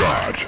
shot.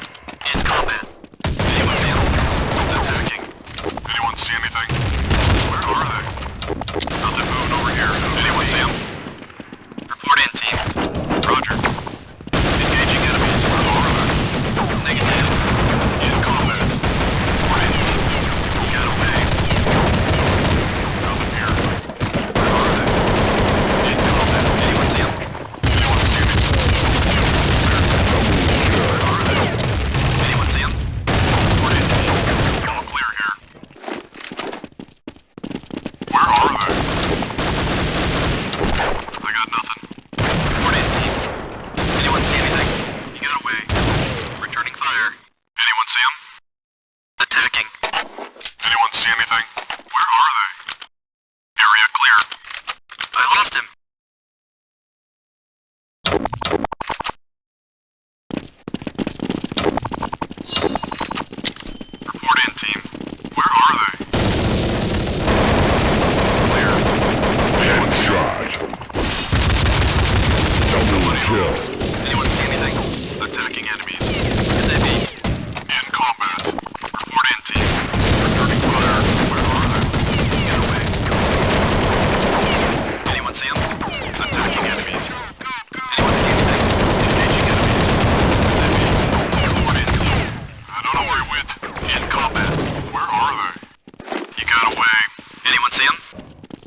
William.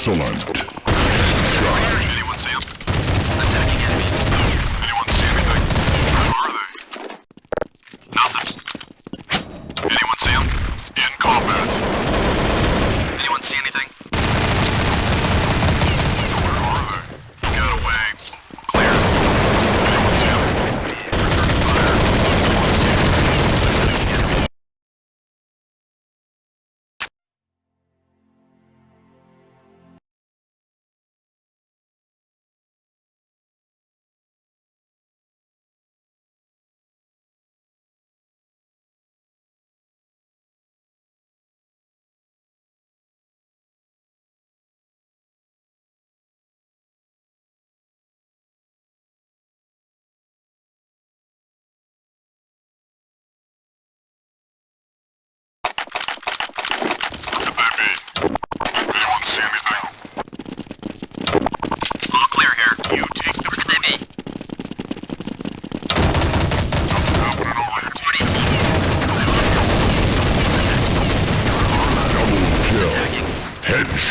Insolent.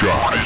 Team.